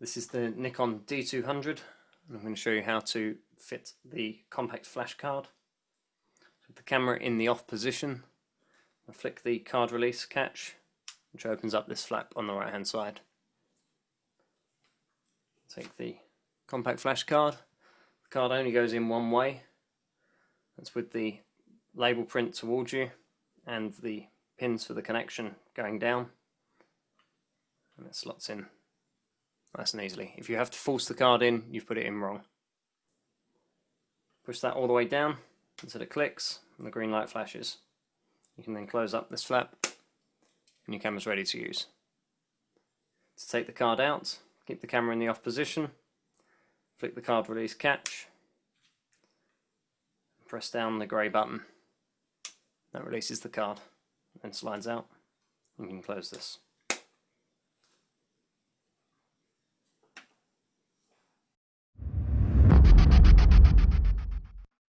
This is the Nikon D200 and I'm going to show you how to fit the compact flash card. With the camera in the off position, I flick the card release catch which opens up this flap on the right hand side. Take the compact flash card. The card only goes in one way. That's with the label print towards you and the pins for the connection going down. And it slots in nice and easily. If you have to force the card in, you've put it in wrong. Push that all the way down until it clicks and the green light flashes. You can then close up this flap and your camera's ready to use. To take the card out, keep the camera in the off position, flick the card release catch, press down the grey button. That releases the card and slides out. You can close this.